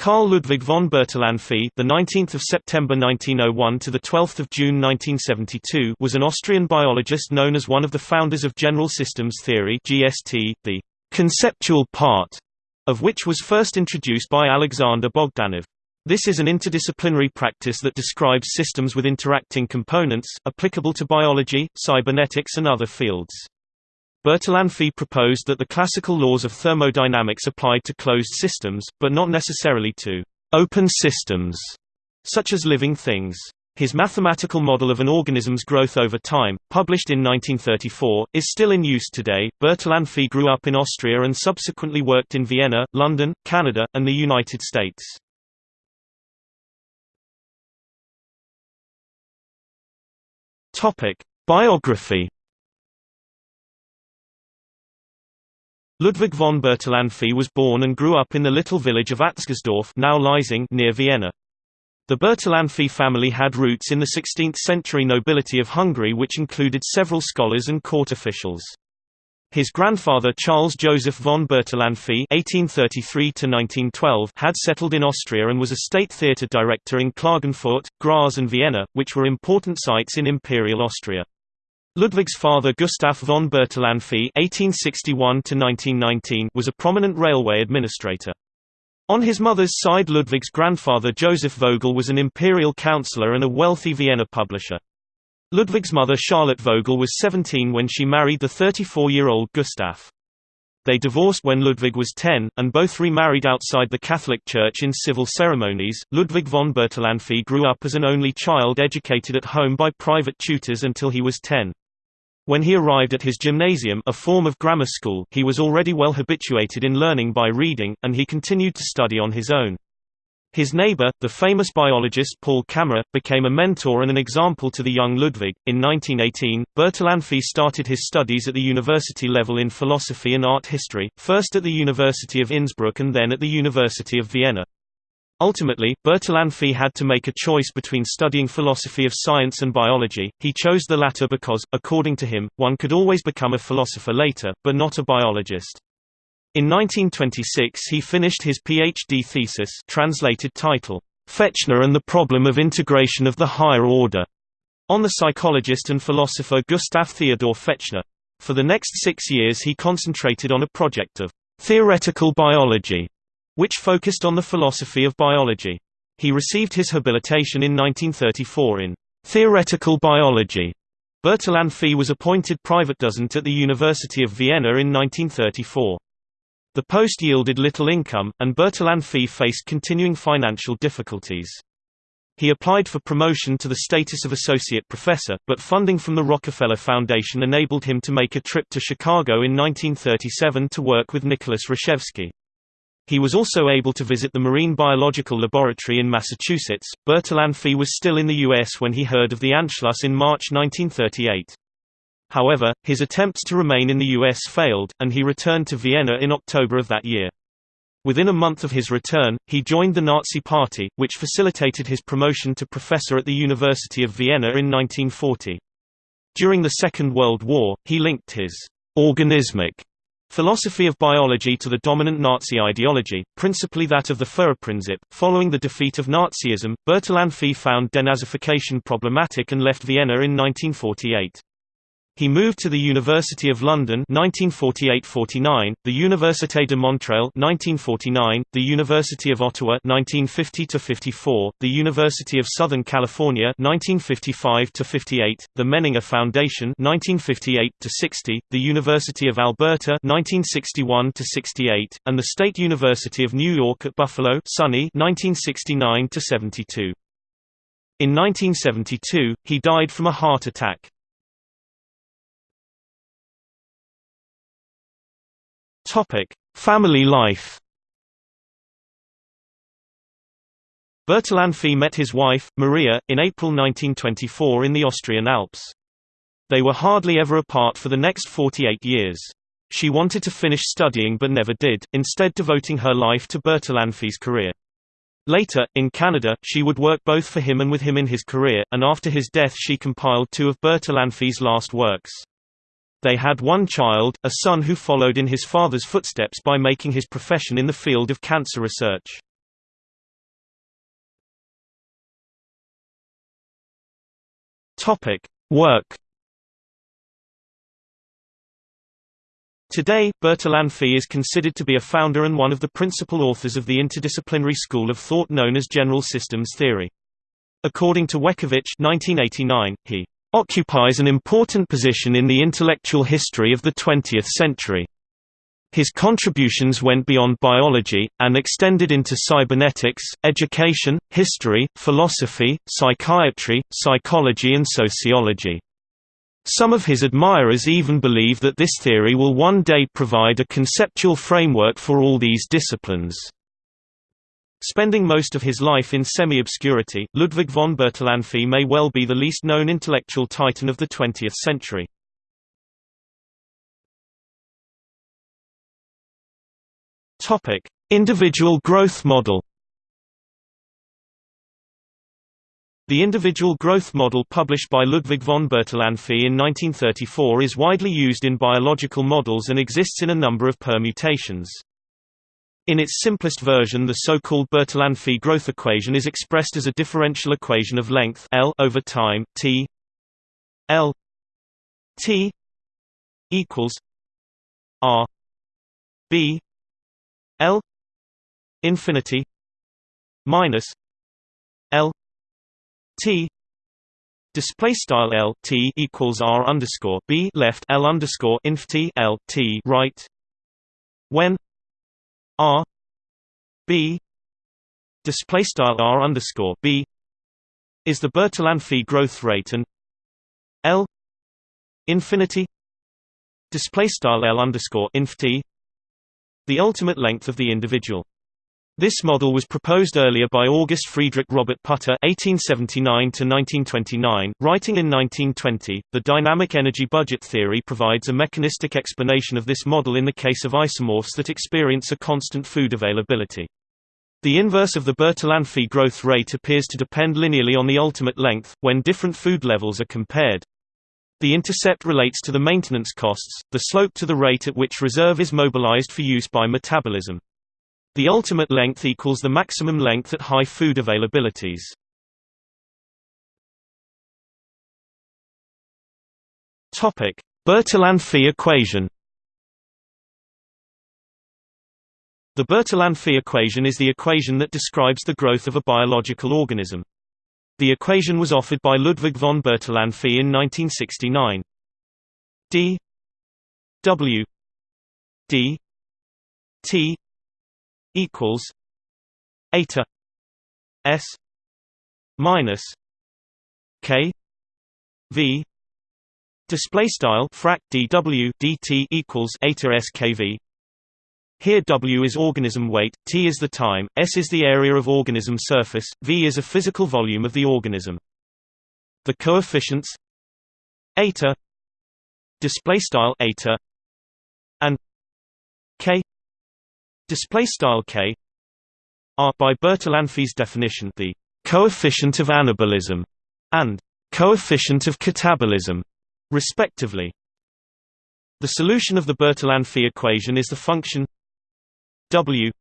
Carl Ludwig von Bertalanffy, the 19th of September 1901 to the 12th of June 1972, was an Austrian biologist known as one of the founders of general systems theory (GST), the conceptual part of which was first introduced by Alexander Bogdanov. This is an interdisciplinary practice that describes systems with interacting components, applicable to biology, cybernetics and other fields. Bertalanffy proposed that the classical laws of thermodynamics applied to closed systems, but not necessarily to open systems, such as living things. His mathematical model of an organism's growth over time, published in 1934, is still in use today. Bertalanffy grew up in Austria and subsequently worked in Vienna, London, Canada, and the United States. Topic: Biography Ludwig von Bertalanffy was born and grew up in the little village of Atzgersdorf now Liesing near Vienna. The Bertalanffy family had roots in the 16th-century nobility of Hungary which included several scholars and court officials. His grandfather Charles Joseph von Bertalanffy (1833–1912) had settled in Austria and was a state theatre director in Klagenfurt, Graz, and Vienna, which were important sites in Imperial Austria. Ludwig's father Gustav von Bertalanffy (1861–1919) was a prominent railway administrator. On his mother's side Ludwig's grandfather Joseph Vogel was an imperial councillor and a wealthy Vienna publisher. Ludwig's mother Charlotte Vogel was 17 when she married the 34-year-old Gustav. They divorced when Ludwig was 10, and both remarried outside the Catholic Church in civil ceremonies. Ludwig von Bertalanffy grew up as an only child educated at home by private tutors until he was 10. When he arrived at his gymnasium a form of grammar school he was already well habituated in learning by reading, and he continued to study on his own. His neighbor, the famous biologist Paul Kammerer, became a mentor and an example to the young Ludwig. In 1918, Bertalanffy started his studies at the university level in philosophy and art history, first at the University of Innsbruck and then at the University of Vienna. Ultimately, Bertalanffy had to make a choice between studying philosophy of science and biology. He chose the latter because, according to him, one could always become a philosopher later, but not a biologist. In 1926 he finished his PhD thesis translated title, Fechner and the Problem of Integration of the Higher Order, on the psychologist and philosopher Gustav Theodor Fechner. For the next six years he concentrated on a project of theoretical biology which focused on the philosophy of biology. He received his habilitation in 1934 in theoretical biology. Bertalanffy was appointed private dozent at the University of Vienna in 1934. The post yielded little income, and Bertalanffy faced continuing financial difficulties. He applied for promotion to the status of associate professor, but funding from the Rockefeller Foundation enabled him to make a trip to Chicago in 1937 to work with Nicholas Rashevsky. He was also able to visit the Marine Biological Laboratory in Massachusetts. Bertalanffy was still in the U.S. when he heard of the Anschluss in March 1938. However, his attempts to remain in the U.S. failed, and he returned to Vienna in October of that year. Within a month of his return, he joined the Nazi Party, which facilitated his promotion to professor at the University of Vienna in 1940. During the Second World War, he linked his organismic Philosophy of biology to the dominant Nazi ideology, principally that of the Führerprinzip. Following the defeat of Nazism, Bertalanffy found denazification problematic and left Vienna in 1948. He moved to the University of London 1948–49, the Université de Montréal 1949, the University of Ottawa 1950–54, the University of Southern California 1955–58, the Menninger Foundation 1958–60, the University of Alberta 1961–68, and the State University of New York at Buffalo SUNY 1969–72. In 1972, he died from a heart attack. Topic: Family life. Bertalanffy met his wife, Maria, in April 1924 in the Austrian Alps. They were hardly ever apart for the next 48 years. She wanted to finish studying but never did, instead devoting her life to Bertalanffy's career. Later, in Canada, she would work both for him and with him in his career, and after his death she compiled two of Bertalanffy's last works. They had one child, a son who followed in his father's footsteps by making his profession in the field of cancer research. Topic: Work. Today, Bertalanffy is considered to be a founder and one of the principal authors of the interdisciplinary school of thought known as general systems theory. According to Weckowicz 1989, he occupies an important position in the intellectual history of the 20th century. His contributions went beyond biology, and extended into cybernetics, education, history, philosophy, psychiatry, psychology and sociology. Some of his admirers even believe that this theory will one day provide a conceptual framework for all these disciplines. Spending most of his life in semi-obscurity, Ludwig von Bertalanffy may well be the least known intellectual titan of the 20th century. Topic: Individual growth model. The individual growth model published by Ludwig von Bertalanffy in 1934 is widely used in biological models and exists in a number of permutations. In its simplest version the so-called Bertalanffy growth equation is expressed as a differential equation of length L over time T L T equals R B L infinity minus L T. Display style L T equals R underscore B left L underscore inf T L T right. When R B display style R underscore B is the Bertalanffy growth rate and L infinity display style L underscore inf T the ultimate length of the individual. This model was proposed earlier by August Friedrich Robert Pütter (1879–1929), writing in 1920. The dynamic energy budget theory provides a mechanistic explanation of this model in the case of isomorphs that experience a constant food availability. The inverse of the Bertalanffy growth rate appears to depend linearly on the ultimate length, when different food levels are compared. The intercept relates to the maintenance costs, the slope to the rate at which reserve is mobilized for use by metabolism. The ultimate length equals the maximum length at high food availabilities. Topic: Bertalanffy equation. The Bertalanffy equation is the equation that describes the growth of a biological organism. The equation was offered by Ludwig von Bertalanffy in 1969. d w d t equals eta s minus k v display style frac dw dt equals eta skv here W is organism weight, T is the time, S is the area of organism surface, V is a physical volume of the organism. The coefficients eta display style eta and k display style k are by Bertalanffy's definition the coefficient of anabolism and coefficient of catabolism respectively. The solution of the Bertalanffy equation is the function W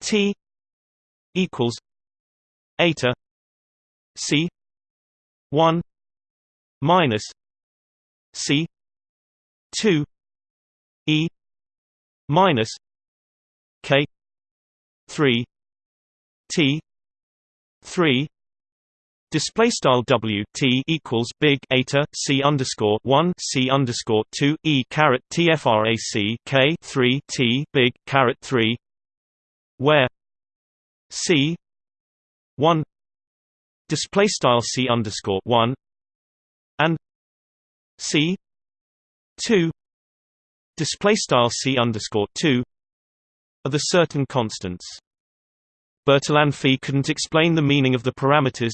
T equals eta C one minus C two E minus K three T three Display style W T equals big eta C underscore one C underscore two E caret TFRAC K three T big caret three where C one display style C underscore one and C two display style C underscore two are the certain constants. Bertalanffy couldn't explain the meaning of the parameters.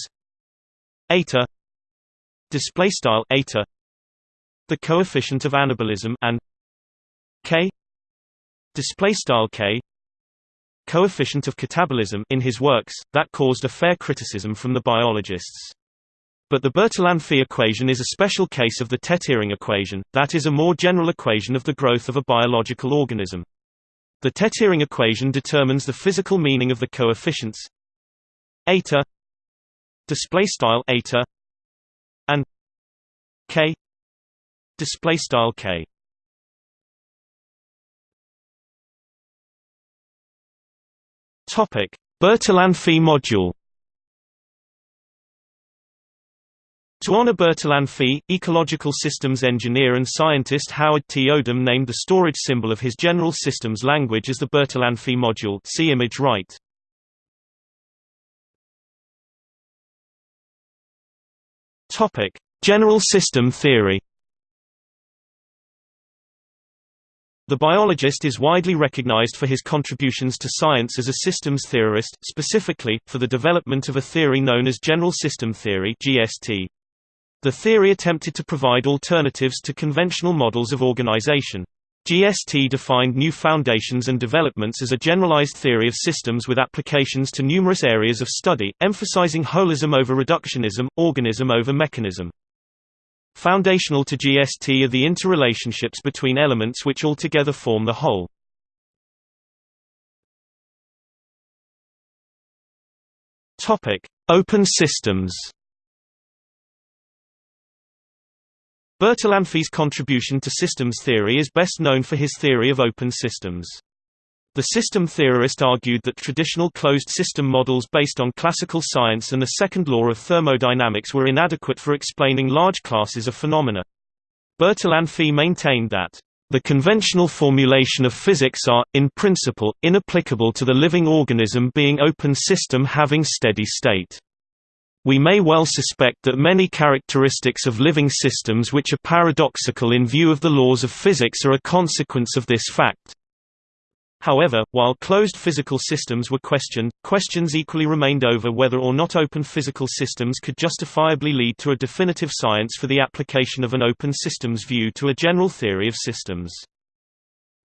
Eta. Display style eta. The coefficient of anabolism and k. Display style k. Coefficient of catabolism in his works that caused a fair criticism from the biologists. But the Bertalanffy equation is a special case of the Teterin equation, that is a more general equation of the growth of a biological organism. The Teterin equation determines the physical meaning of the coefficients eta display style eta and k display style k. Topic. Bertalanffy module Honor Bertalanffy, ecological systems engineer and scientist Howard T. Odum named the storage symbol of his general systems language as the Bertalanffy module see image right. General system theory. The biologist is widely recognized for his contributions to science as a systems theorist, specifically, for the development of a theory known as general system theory GST. The theory attempted to provide alternatives to conventional models of organization. GST defined new foundations and developments as a generalized theory of systems with applications to numerous areas of study, emphasizing holism over reductionism, organism over mechanism. Foundational to GST are the interrelationships between elements which altogether form the whole. Open systems Bertalanffy's contribution to systems theory is best known for his theory of open systems. The system theorist argued that traditional closed system models based on classical science and the second law of thermodynamics were inadequate for explaining large classes of phenomena. Bertalanffy maintained that, "...the conventional formulation of physics are, in principle, inapplicable to the living organism being open system having steady state." We may well suspect that many characteristics of living systems which are paradoxical in view of the laws of physics are a consequence of this fact. However, while closed physical systems were questioned, questions equally remained over whether or not open physical systems could justifiably lead to a definitive science for the application of an open systems view to a general theory of systems.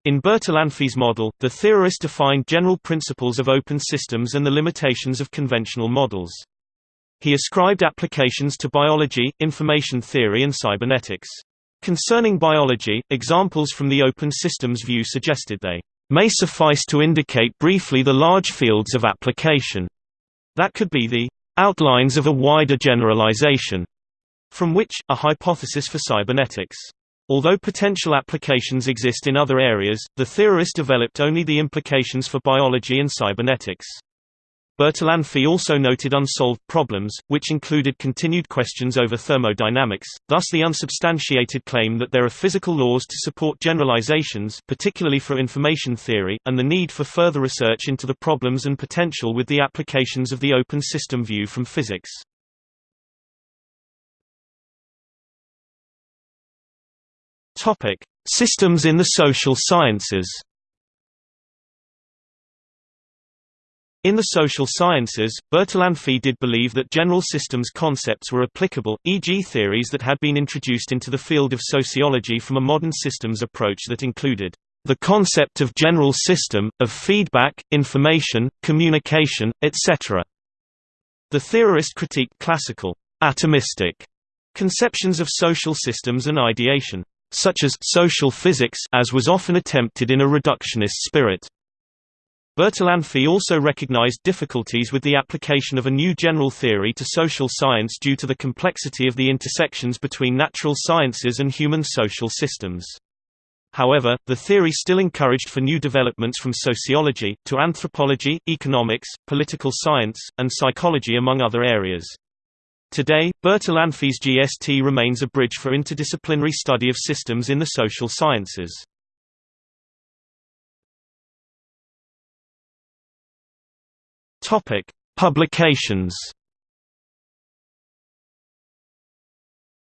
In Bertalanffy's model, the theorist defined general principles of open systems and the limitations of conventional models. He ascribed applications to biology, information theory and cybernetics. Concerning biology, examples from the open systems view suggested they may suffice to indicate briefly the large fields of application. That could be the outlines of a wider generalization, from which, a hypothesis for cybernetics. Although potential applications exist in other areas, the theorist developed only the implications for biology and cybernetics. Bertalanffy also noted unsolved problems, which included continued questions over thermodynamics, thus the unsubstantiated claim that there are physical laws to support generalizations particularly for information theory, and the need for further research into the problems and potential with the applications of the open system view from physics. Systems in the social sciences In the social sciences, Bertalanffy did believe that general systems concepts were applicable, e.g. theories that had been introduced into the field of sociology from a modern systems approach that included the concept of general system, of feedback, information, communication, etc. The theorist critiqued classical, atomistic conceptions of social systems and ideation, such as social physics as was often attempted in a reductionist spirit. Bertalanffy also recognized difficulties with the application of a new general theory to social science due to the complexity of the intersections between natural sciences and human social systems. However, the theory still encouraged for new developments from sociology, to anthropology, economics, political science, and psychology among other areas. Today, Bertalanffy's GST remains a bridge for interdisciplinary study of systems in the social sciences. Topic: Publications.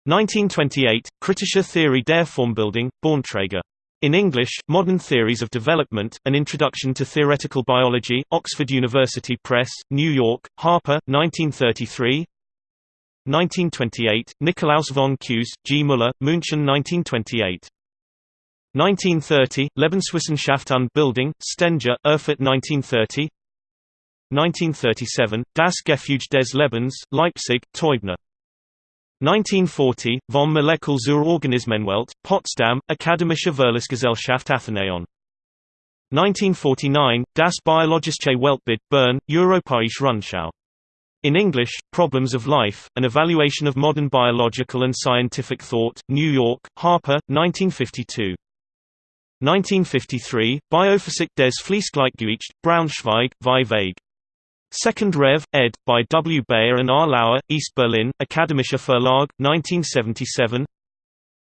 1928, Kritische Theorie der Formbildung, Bornträger. In English, Modern Theories of Development, An Introduction to Theoretical Biology, Oxford University Press, New York, Harper, 1933 1928, Nikolaus von Kues, G. Müller, München 1928 1930, Lebenswissenschaft und Bildung, Stenger, Erfurt 1930 1937, Das Gefüge des Lebens, Leipzig, Teubner. 1940, Vom Molekül zur Organismenwelt, Potsdam, Akademische Verlagsgesellschaft Athenaion. 1949, Das Biologische Weltbild, Bern, Europäische Rundschau. In English, Problems of Life, An Evaluation of Modern Biological and Scientific Thought, New York, Harper, 1952. 1953, Biophysik des Fließgleichgewichts, Braunschweig, Vieweg. Second Rev. ed. by W. Beier and R. Lauer, East Berlin, Akademischer Verlag, 1977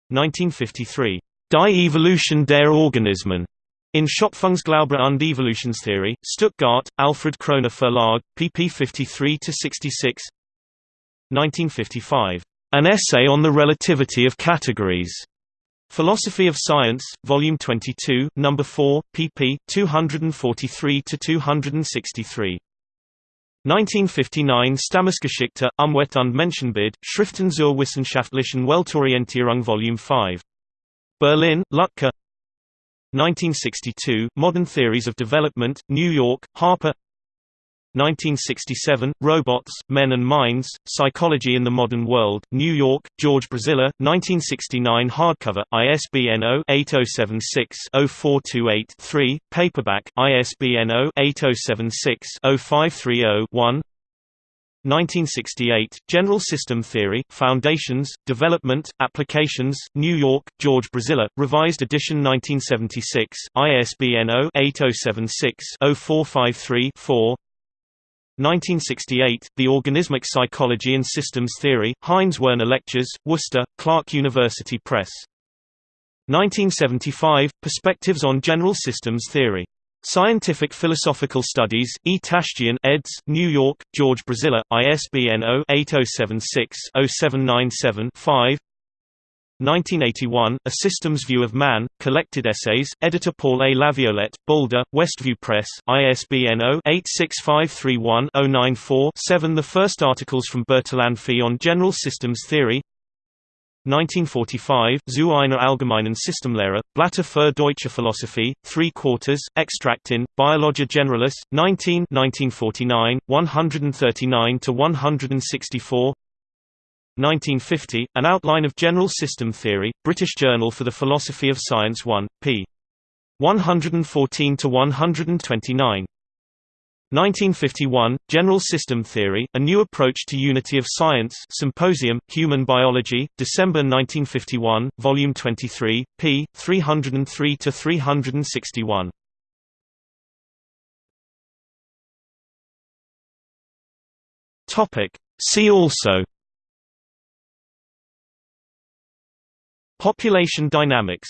1953. Die Evolution der Organismen. In Schöpfungsglaube und Evolutionstheorie, Stuttgart, Alfred Kröner Verlag, pp 53–66 1955. An Essay on the Relativity of Categories. Philosophy of Science, Volume 22, No. 4, pp. 243–263. 1959 Stammesgeschichte, Umwelt und Menschenbild, Schriften zur wissenschaftlichen Weltorientierung Volume 5. Berlin, Lütke 1962, Modern Theories of Development, New York, Harper 1967, Robots, Men and Minds, Psychology in the Modern World, New York, George Braziller, 1969 hardcover, ISBN 0-8076-0428-3, paperback, ISBN 0-8076-0530-1 1968, General System Theory, Foundations, Development, Applications, New York, George Braziller, Revised Edition 1976, ISBN 0-8076-0453-4 1968, The Organismic Psychology and Systems Theory, Heinz Werner Lectures, Worcester, Clark University Press. 1975, Perspectives on General Systems Theory. Scientific Philosophical Studies, E. Taschdjian eds., New York, George Braziller, ISBN 0-8076-0797-5 1981, A Systems View of Man, Collected Essays, editor Paul A. Laviolette, Boulder, Westview Press, ISBN 0-86531-094-7 The first articles from Bertalanffy on General Systems Theory. 1945, Zu einer allgemeinen Systemlehre, Blätter für deutsche Philosophie, 3 quarters, extract in, Biologia Generalis, 19 1949, 139–164 1950, An Outline of General System Theory, British Journal for the Philosophy of Science 1, p. 114–129 1951, General System Theory, A New Approach to Unity of Science Symposium, Human Biology, December 1951, Volume 23, p. 303–361. See also Population dynamics